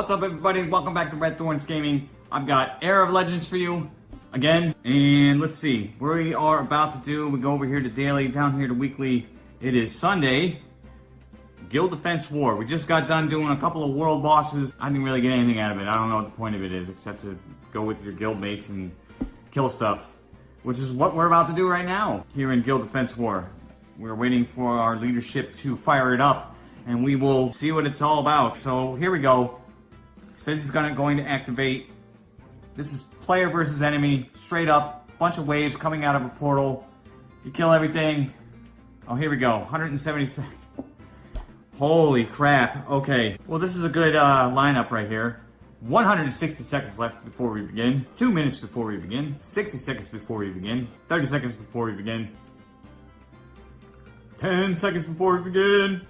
What's up everybody? Welcome back to Red Thorns Gaming. I've got Air of Legends for you again. And let's see, we are about to do, we go over here to daily, down here to weekly. It is Sunday, Guild Defense War. We just got done doing a couple of world bosses. I didn't really get anything out of it. I don't know what the point of it is, except to go with your guild mates and kill stuff. Which is what we're about to do right now, here in Guild Defense War. We're waiting for our leadership to fire it up, and we will see what it's all about. So here we go. Says he's gonna going to activate. This is player versus enemy, straight up, bunch of waves coming out of a portal. You kill everything. Oh, here we go, 177. Holy crap, okay. Well, this is a good uh, lineup right here. 160 seconds left before we begin. 2 minutes before we begin. 60 seconds before we begin. 30 seconds before we begin. 10 seconds before we begin.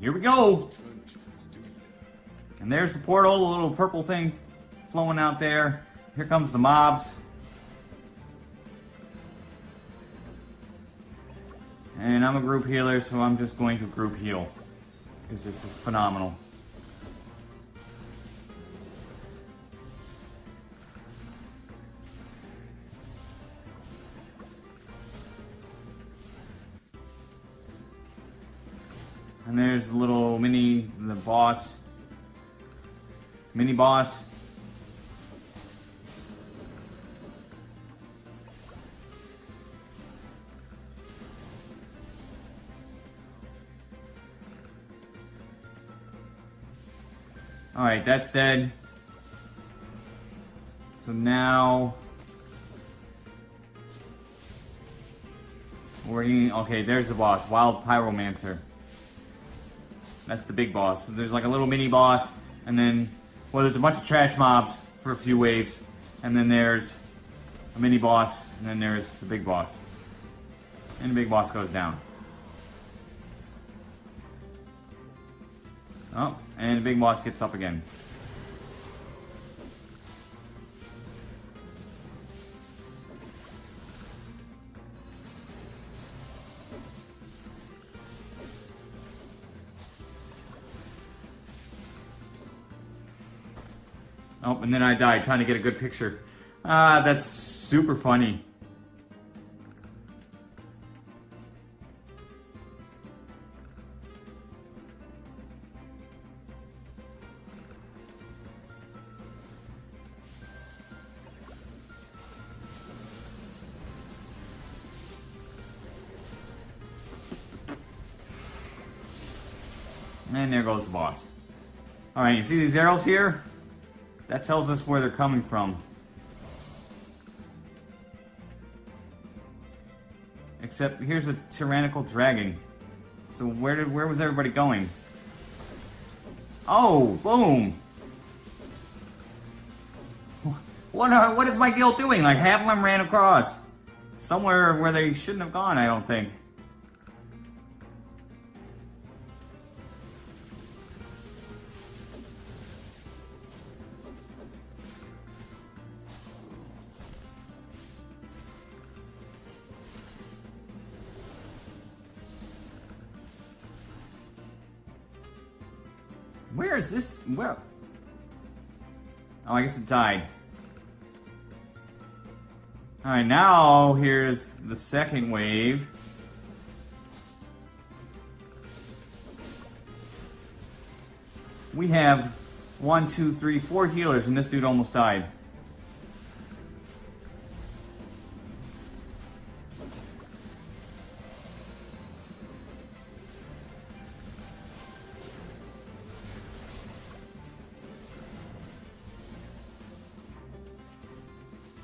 Here we go. And there's the portal, the little purple thing flowing out there. Here comes the mobs. And I'm a group healer, so I'm just going to group heal. Because this is phenomenal. There's the little mini, the boss, mini boss. Alright, that's dead. So now... We're eating, okay, there's the boss, Wild Pyromancer. That's the big boss. So there's like a little mini boss, and then, well, there's a bunch of trash mobs for a few waves, and then there's a mini boss, and then there's the big boss. And the big boss goes down. Oh, and the big boss gets up again. Oh, and then I died trying to get a good picture. Ah, that's super funny. And there goes the boss. Alright, you see these arrows here? That tells us where they're coming from. Except here's a tyrannical dragon. So where did where was everybody going? Oh, boom! What are, what is my guild doing? Like half of them ran across somewhere where they shouldn't have gone. I don't think. Is this? Well. Oh, I guess it died. Alright, now here's the second wave. We have one, two, three, four healers, and this dude almost died.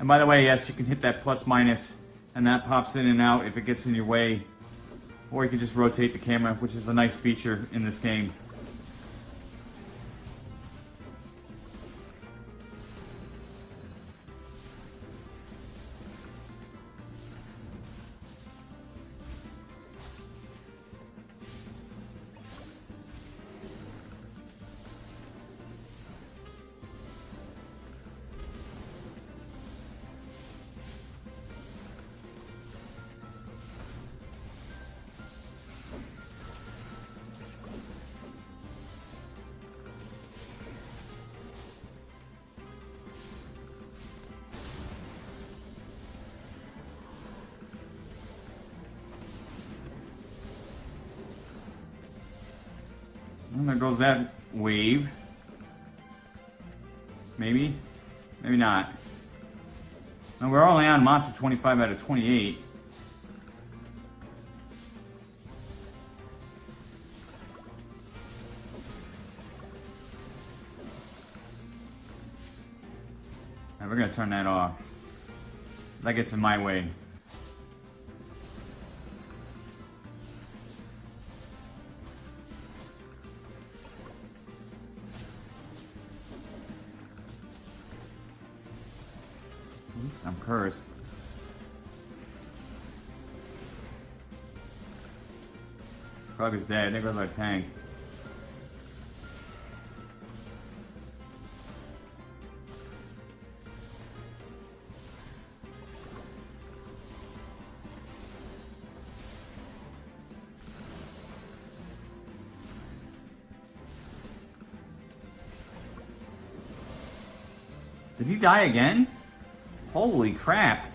And by the way, yes, you can hit that plus minus, and that pops in and out if it gets in your way. Or you can just rotate the camera, which is a nice feature in this game. And there goes that wave. Maybe? Maybe not. Now we're only on monster 25 out of 28. Right, we're gonna turn that off. That gets in my way. Cursed. Frog is dead. There goes our tank. Did he die again? Holy crap.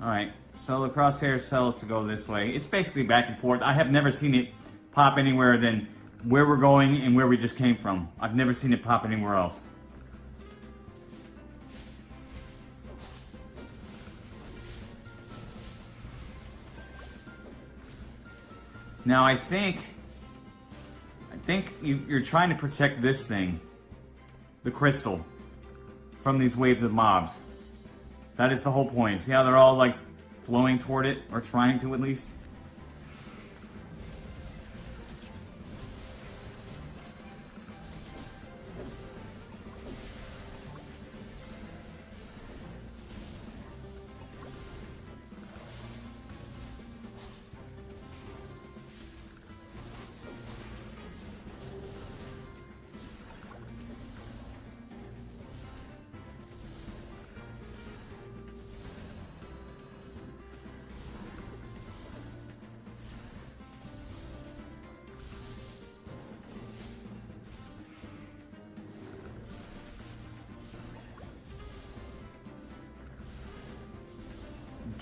Alright, so the crosshairs tell us to go this way. It's basically back and forth. I have never seen it pop anywhere than where we're going and where we just came from. I've never seen it pop anywhere else. Now I think, I think you, you're trying to protect this thing, the crystal, from these waves of mobs. That is the whole point. See how they're all like flowing toward it, or trying to at least?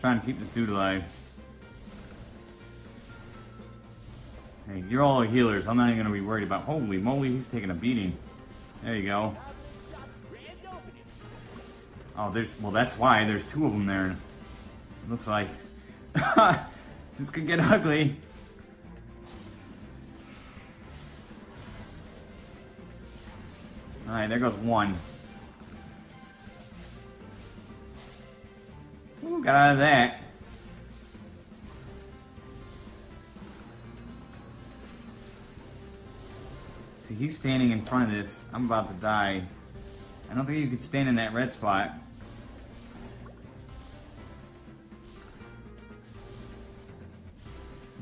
Trying to keep this dude alive. Hey, you're all healers. I'm not even to be worried about... Holy moly, he's taking a beating. There you go. Oh, there's... Well, that's why. There's two of them there. Looks like... this could get ugly. Alright, there goes one. Got out of that. See, he's standing in front of this. I'm about to die. I don't think you could stand in that red spot.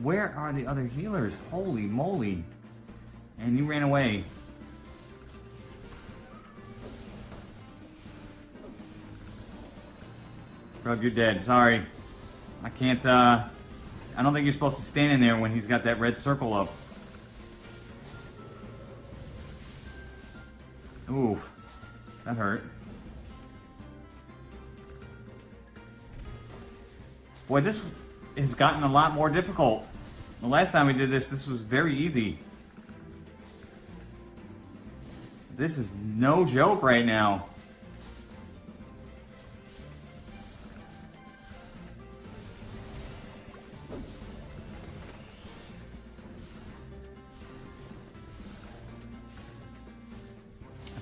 Where are the other healers? Holy moly. And you ran away. Rub, you're dead. Sorry. I can't, uh... I don't think you're supposed to stand in there when he's got that red circle up. Oof. That hurt. Boy, this has gotten a lot more difficult. The last time we did this, this was very easy. This is no joke right now.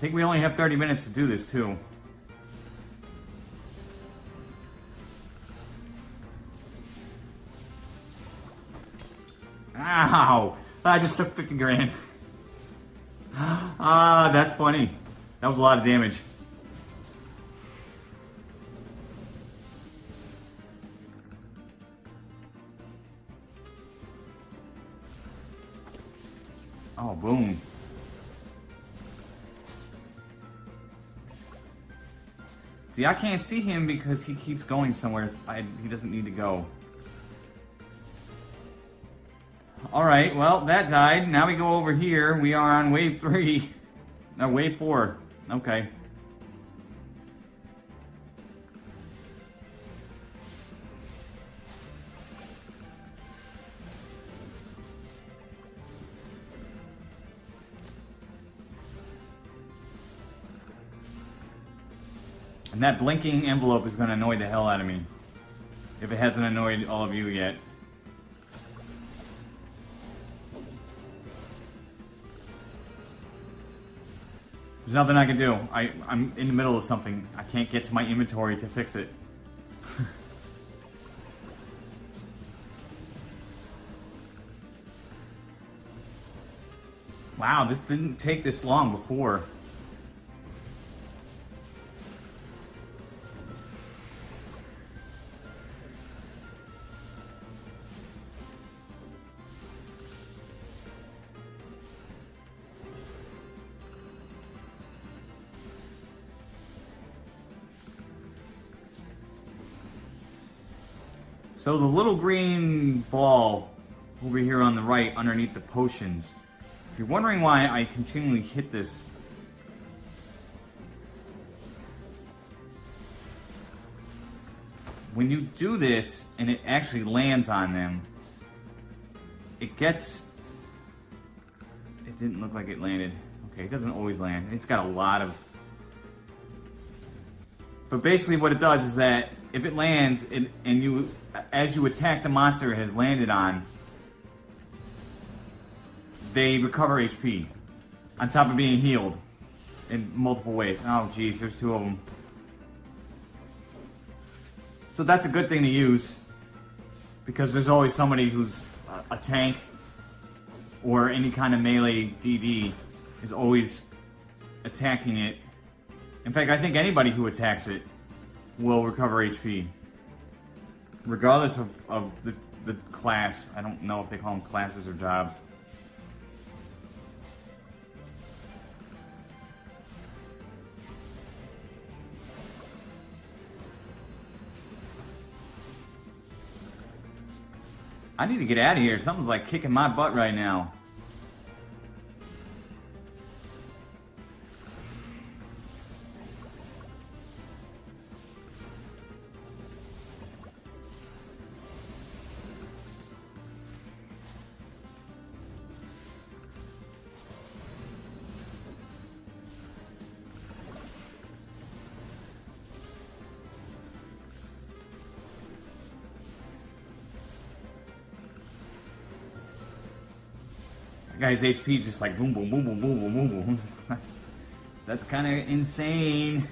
Think we only have 30 minutes to do this, too. Ow! I just took 50 grand. Ah, that's funny. That was a lot of damage. Oh, boom. See, I can't see him because he keeps going somewhere I, he doesn't need to go. Alright, well, that died. Now we go over here. We are on wave 3. No, wave 4. Okay. And that blinking envelope is going to annoy the hell out of me. If it hasn't annoyed all of you yet. There's nothing I can do. I, I'm in the middle of something. I can't get to my inventory to fix it. wow, this didn't take this long before. So the little green ball over here on the right underneath the potions. If you're wondering why I continually hit this when you do this and it actually lands on them, it gets... It didn't look like it landed. Okay, it doesn't always land. It's got a lot of... But basically what it does is that if it lands and, and you, as you attack the monster it has landed on, they recover HP on top of being healed in multiple ways. Oh, geez, there's two of them. So that's a good thing to use because there's always somebody who's a tank or any kind of melee DD is always attacking it. In fact, I think anybody who attacks it will recover HP. Regardless of, of the, the class. I don't know if they call them classes or jobs. I need to get out of here. Something's like kicking my butt right now. Guy's HP is just like boom, boom, boom, boom, boom, boom, boom, boom. That's, that's kind of insane.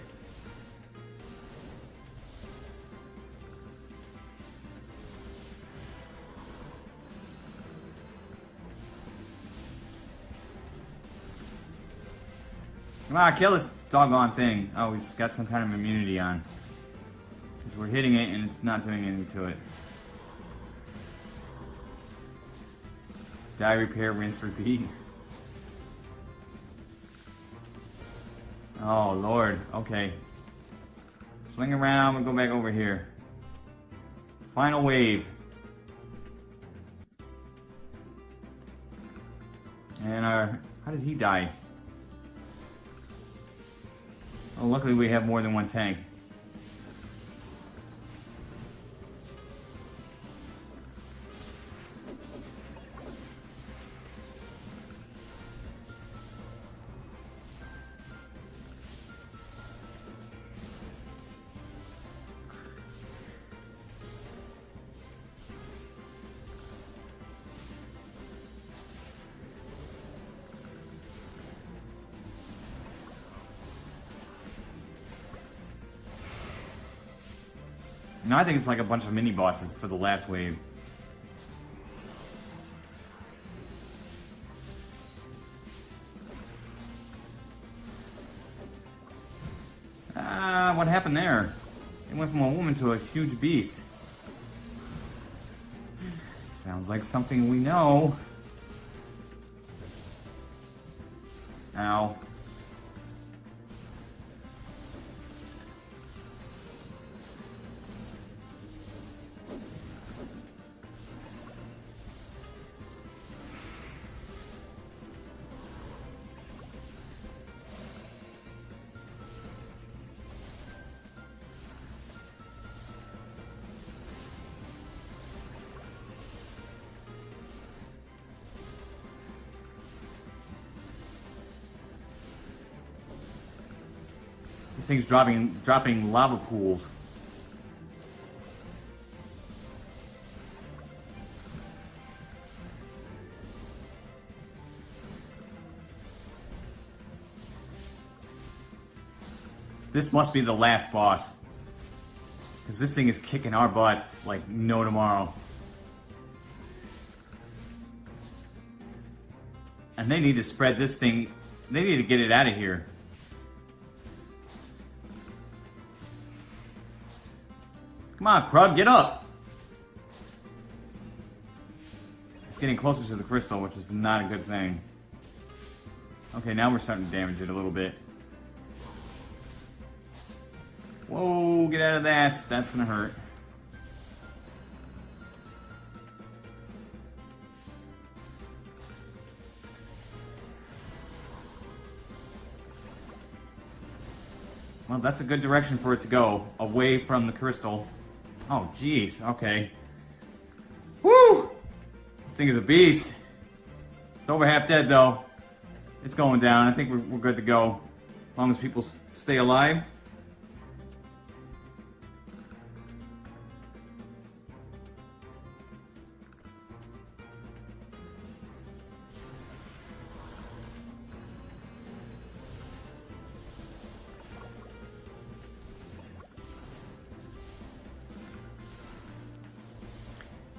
Come on, kill this doggone thing. Oh, he's got some kind of immunity on. Because we're hitting it and it's not doing anything to it. Die, repair, rinse, repeat. Oh, Lord. Okay. Swing around and go back over here. Final wave. And our... Uh, how did he die? Oh, luckily we have more than one tank. No, I think it's like a bunch of mini bosses for the last wave. Ah, what happened there? It went from a woman to a huge beast. Sounds like something we know. Ow. This thing's dropping dropping lava pools. This must be the last boss. Because this thing is kicking our butts like no tomorrow. And they need to spread this thing. They need to get it out of here. Come on, Krub, get up! It's getting closer to the crystal, which is not a good thing. Okay, now we're starting to damage it a little bit. Whoa, get out of that. That's gonna hurt. Well, that's a good direction for it to go, away from the crystal. Oh, jeez, okay. Woo! This thing is a beast. It's over half dead, though. It's going down. I think we're, we're good to go. As long as people stay alive.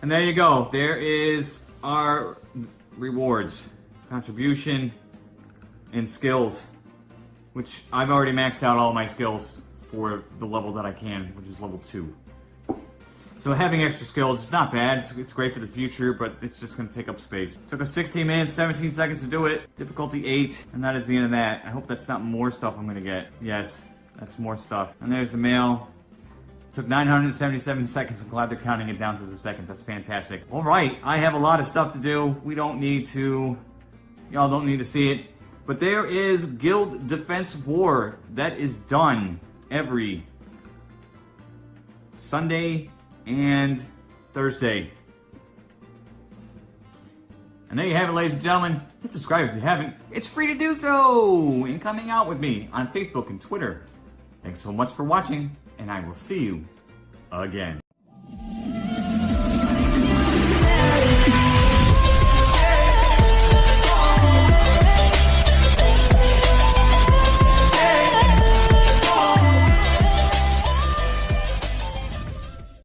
And there you go. There is our rewards. Contribution and skills. Which I've already maxed out all my skills for the level that I can, which is level 2. So having extra skills is not bad. It's, it's great for the future, but it's just going to take up space. Took us 16 minutes, 17 seconds to do it. Difficulty 8, and that is the end of that. I hope that's not more stuff I'm going to get. Yes, that's more stuff. And there's the mail. Took 977 seconds. I'm glad they're counting it down to the second. That's fantastic. All right, I have a lot of stuff to do. We don't need to, y'all don't need to see it. But there is Guild Defense War. That is done every Sunday and Thursday. And there you have it, ladies and gentlemen. Hit subscribe if you haven't. It's free to do so! And coming out with me on Facebook and Twitter. Thanks so much for watching, and I will see you again.